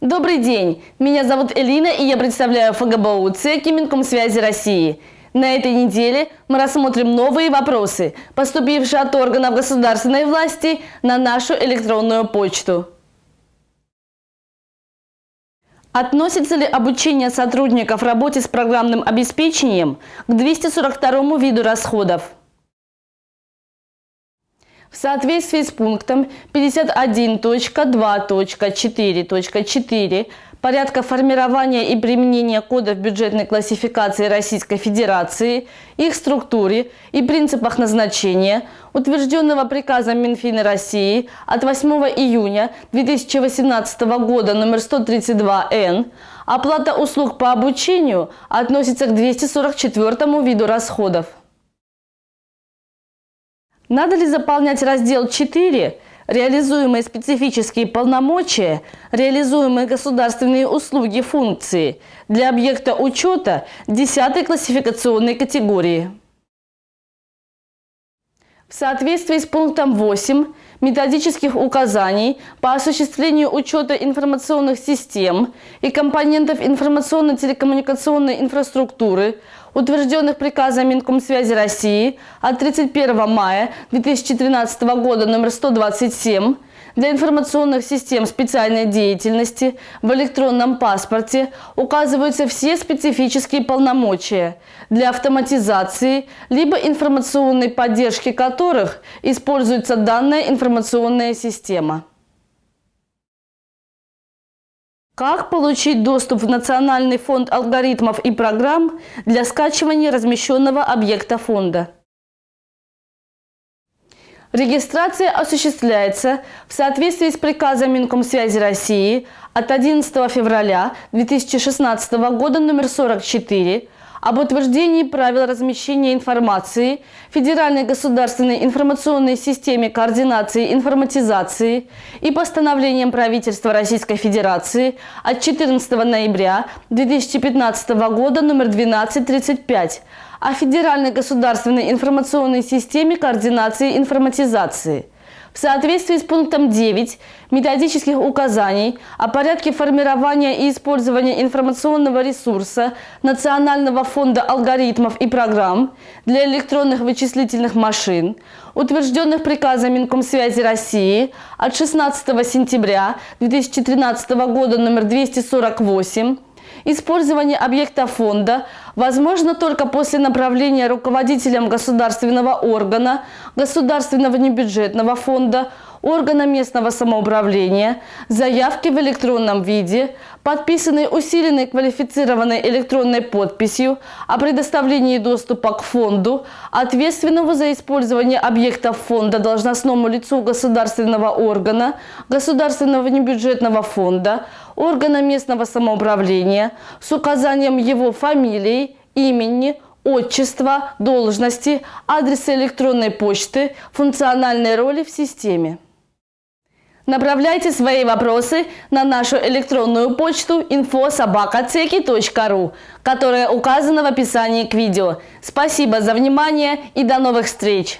Добрый день! Меня зовут Элина и я представляю ФГБУ ЦЕКИ Минкомсвязи России. На этой неделе мы рассмотрим новые вопросы, поступившие от органов государственной власти на нашу электронную почту. Относится ли обучение сотрудников работе с программным обеспечением к 242 виду расходов? В соответствии с пунктом 51.2.4.4 порядка формирования и применения кодов бюджетной классификации Российской Федерации, их структуре и принципах назначения, утвержденного приказом Минфина России от 8 июня 2018 года номер 132-Н, оплата услуг по обучению относится к 244 виду расходов. Надо ли заполнять раздел 4 реализуемые специфические полномочия, реализуемые государственные услуги функции для объекта учета 10 классификационной категории. В соответствии с пунктом 8 методических указаний по осуществлению учета информационных систем и компонентов информационно-телекоммуникационной инфраструктуры, утвержденных приказом Минкомсвязи России от 31 мая 2013 года номер 127 для информационных систем специальной деятельности в электронном паспорте указываются все специфические полномочия для автоматизации либо информационной поддержки которых используется данная информационная система. Как получить доступ в Национальный фонд алгоритмов и программ для скачивания размещенного объекта фонда? Регистрация осуществляется в соответствии с приказом Минкомсвязи России от 11 февраля 2016 года номер 44 об утверждении правил размещения информации Федеральной государственной информационной системе координации информатизации и постановлением правительства Российской Федерации от 14 ноября 2015 года номер 1235 о Федеральной государственной информационной системе координации информатизации – в соответствии с пунктом 9 методических указаний о порядке формирования и использования информационного ресурса Национального фонда алгоритмов и программ для электронных вычислительных машин, утвержденных приказом Минкомсвязи России от 16 сентября 2013 года номер 248, Использование объекта фонда возможно только после направления руководителем государственного органа, государственного небюджетного фонда, органа местного самоуправления, заявки в электронном виде, подписанной усиленной квалифицированной электронной подписью о предоставлении доступа к фонду, ответственного за использование объектов фонда должностному лицу государственного органа, государственного небюджетного фонда, органа местного самоуправления с указанием его фамилии, имени, отчества, должности, адреса электронной почты, функциональной роли в системе. Направляйте свои вопросы на нашу электронную почту info.sobakaceki.ru, которая указана в описании к видео. Спасибо за внимание и до новых встреч!